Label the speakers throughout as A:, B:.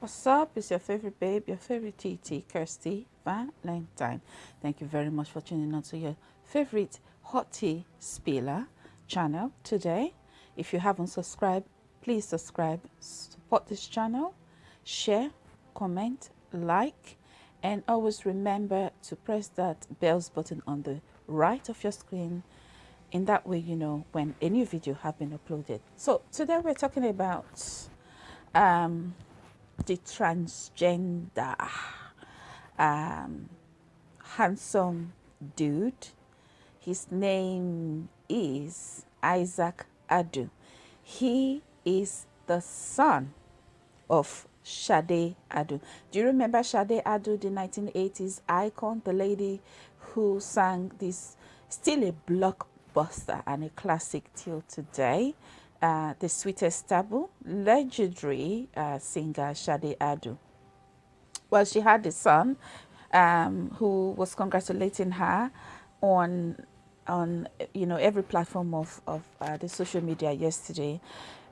A: What's up? It's your favorite babe, your favorite TT, Kirsty Valentine. Thank you very much for tuning on to your favorite hot tea spiller channel today. If you haven't subscribed, please subscribe, support this channel, share, comment, like, and always remember to press that bells button on the right of your screen. In that way, you know when a new video have been uploaded. So today we're talking about um, the transgender um, handsome dude. His name is Isaac Adu. He is the son of Sade Adu. Do you remember Sade Adu, the 1980s icon, the lady who sang this, still a blockbuster and a classic till today? Uh, the sweetest taboo, legendary uh, singer Sade Adu. Well, she had a son um, who was congratulating her on on you know every platform of of uh, the social media yesterday.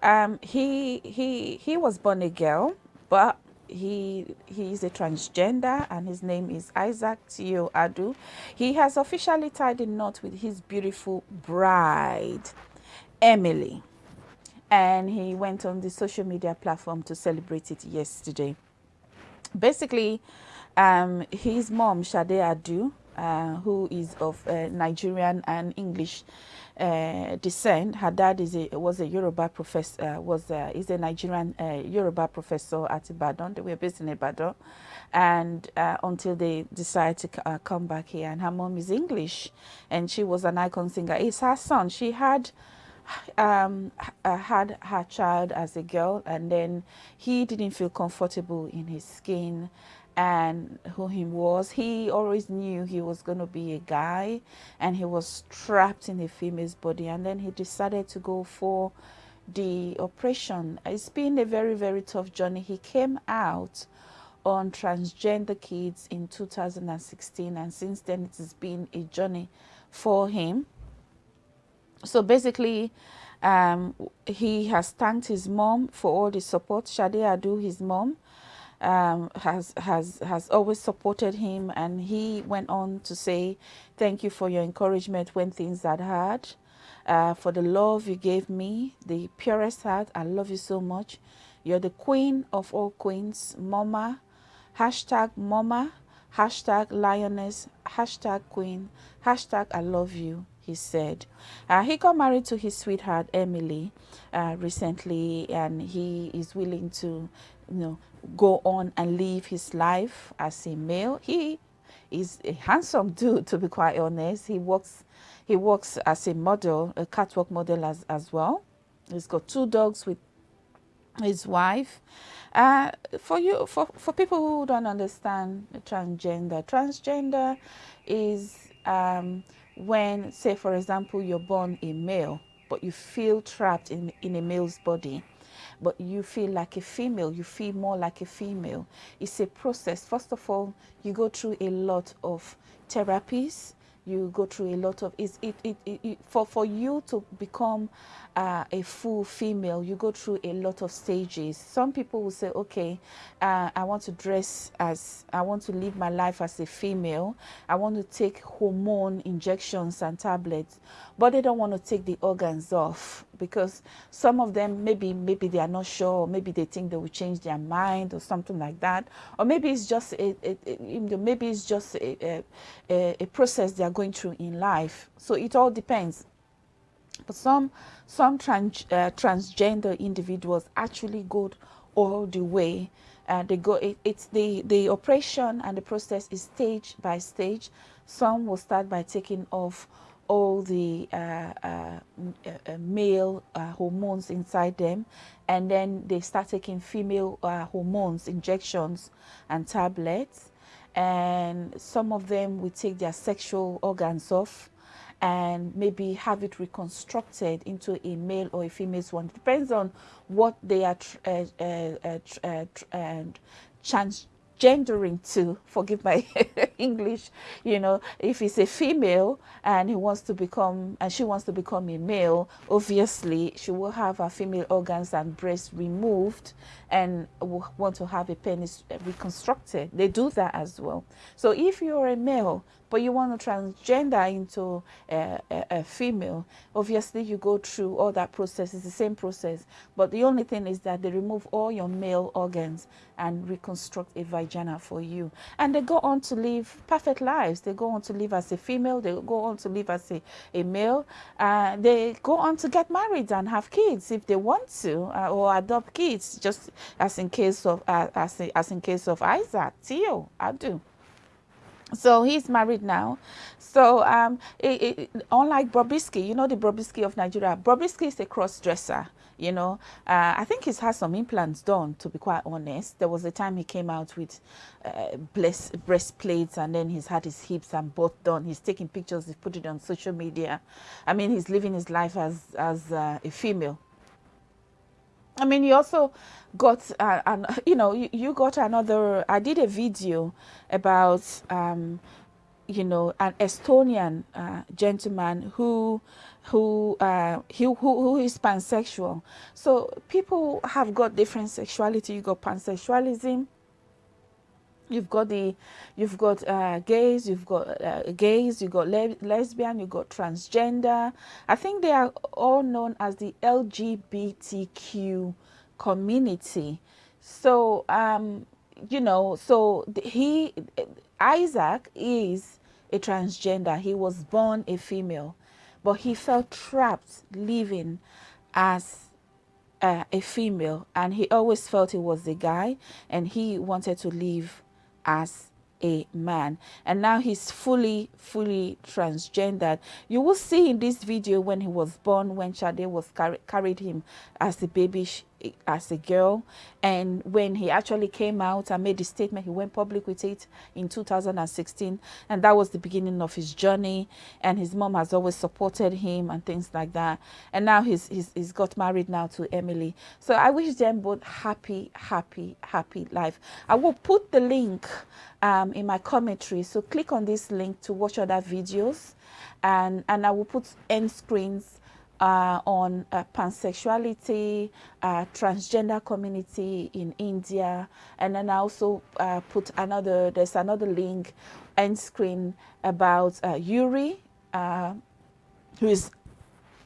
A: Um, he he he was born a girl, but he he is a transgender and his name is Isaac Theo Adu. He has officially tied a knot with his beautiful bride, Emily and he went on the social media platform to celebrate it yesterday. Basically, um, his mom, Sade Adu, uh, who is of uh, Nigerian and English uh, descent. Her dad is a, was a Yoruba professor, uh, was a, is a Nigerian uh, Yoruba professor at Ibadan. They were based in Ibadan, and uh, until they decided to come back here. And her mom is English, and she was an icon singer. It's her son. She had um, uh, had her child as a girl and then he didn't feel comfortable in his skin and who he was. He always knew he was going to be a guy and he was trapped in a female's body and then he decided to go for the operation. It's been a very, very tough journey. He came out on transgender kids in 2016 and since then it has been a journey for him so basically, um, he has thanked his mom for all the support. Sade Adu, his mom, um, has has has always supported him, and he went on to say, "Thank you for your encouragement when things are hard, uh, for the love you gave me, the purest heart. I love you so much. You're the queen of all queens, Mama. Hashtag Mama. Hashtag Lioness. Hashtag Queen. Hashtag I love you." He said. Uh, he got married to his sweetheart, Emily, uh, recently, and he is willing to, you know, go on and live his life as a male. He is a handsome dude, to be quite honest. He works, he works as a model, a catwalk model as, as well. He's got two dogs with his wife. Uh, for you, for, for people who don't understand transgender, transgender is um, when, say, for example, you're born a male, but you feel trapped in, in a male's body, but you feel like a female, you feel more like a female. It's a process. First of all, you go through a lot of therapies, you go through a lot of it, it, it, it for for you to become uh, a full female you go through a lot of stages. Some people will say okay uh, i want to dress as i want to live my life as a female. I want to take hormone injections and tablets but they don't want to take the organs off because some of them maybe maybe they are not sure maybe they think they will change their mind or something like that. Or maybe it's just a, a, a maybe it's just a, a, a process they are going through in life. So it all depends. But some some trans, uh, transgender individuals actually go all the way. Uh, they go it, it's the the operation and the process is stage by stage. Some will start by taking off all the uh, uh, uh, male uh, hormones inside them. And then they start taking female hormones injections and tablets and some of them will take their sexual organs off and maybe have it reconstructed into a male or a female one. It depends on what they are uh, uh, uh, uh, transgendering to. Forgive my English, you know, if it's a female and he wants to become, and she wants to become a male, obviously she will have her female organs and breasts removed and will want to have a penis reconstructed. They do that as well. So if you're a male, but you want to transgender into a, a, a, female, obviously you go through all that process. It's the same process. But the only thing is that they remove all your male organs and reconstruct a vagina for you. And they go on to live perfect lives. They go on to live as a female. They go on to live as a, a male. Uh, they go on to get married and have kids if they want to, uh, or adopt kids, just as in case of uh, as, as in case of Isaac, Theo, do. So he's married now. So um, it, it, unlike Bobrisky, you know the Bobrisky of Nigeria, Bobrisky is a cross-dresser. You know, uh, I think he's had some implants done, to be quite honest. There was a time he came out with uh, breastplates and then he's had his hips and both done. He's taking pictures, he's put it on social media. I mean, he's living his life as, as uh, a female. I mean, you also got, uh, an, you know, you, you, got another, I did a video about, um, you know, an Estonian uh, gentleman who, who, uh, who, who is pansexual. So people have got different sexuality. You got pansexualism, You've got the, you've got uh, gays, you've got uh, gays, you've got le lesbian, you've got transgender. I think they are all known as the LGBTQ community. So, um, you know, so he, Isaac is a transgender. He was born a female, but he felt trapped living as uh, a female and he always felt he was a guy and he wanted to live as a man. And now he's fully fully transgendered. You will see in this video when he was born when Sade was car carried him as a baby as a girl. And when he actually came out and made the statement he went public with it in 2016 and that was the beginning of his journey. And his mom has always supported him and things like that. And now he's he's, he's got married now to Emily. So I wish them both happy happy happy life. I will put the link um, in my commentary. So click on this link to watch other videos. And and I will put end screens uh, on uh, pansexuality, uh, transgender community in India, and then I also uh, put another, there's another link end screen about uh, Yuri, uh, who is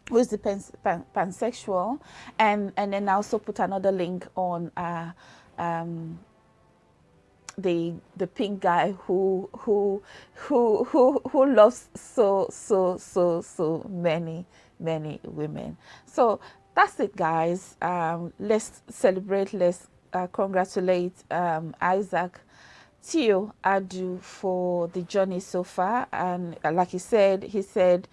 A: who is the pans pan pansexual, and and then I also put another link on um, the the pink guy who who who who who loves so so so so many many women. So that's it, guys. Um, let's celebrate, let's uh, congratulate um, Isaac Theo Adu for the journey so far. And like he said, he said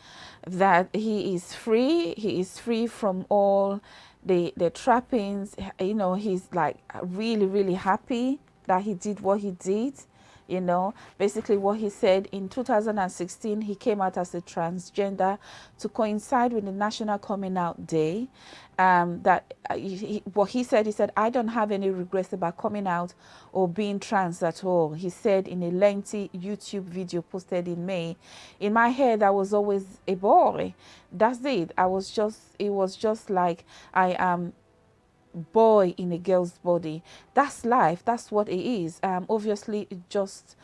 A: that he is free. He is free from all the, the trappings. You know, he's like really, really happy that he did what he did you know. Basically what he said in 2016 he came out as a transgender to coincide with the national coming out day. Um, that uh, he, what he said he said i don't have any regrets about coming out or being trans at all. He said in a lengthy youtube video posted in may in my head i was always a boy. That's it. I was just it was just like i am boy in a girl's body. That's life. That's what it is. Um, obviously, just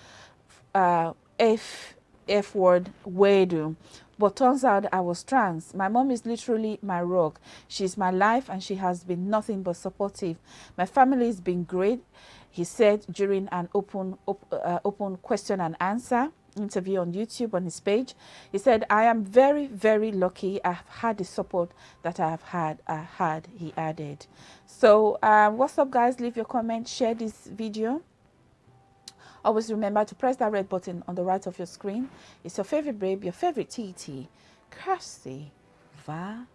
A: uh, F F word weirdo. But turns out I was trans. My mom is literally my rock. She's my life and she has been nothing but supportive. My family has been great, he said during an open, op, uh, open question and answer interview on YouTube on his page. He said, I am very, very lucky. I've had the support that I have had, I had, he added. So um, what's up, guys? Leave your comment, share this video. Always remember to press that red button on the right of your screen. It's your favorite babe, your favorite TT, Kirsty Valentine.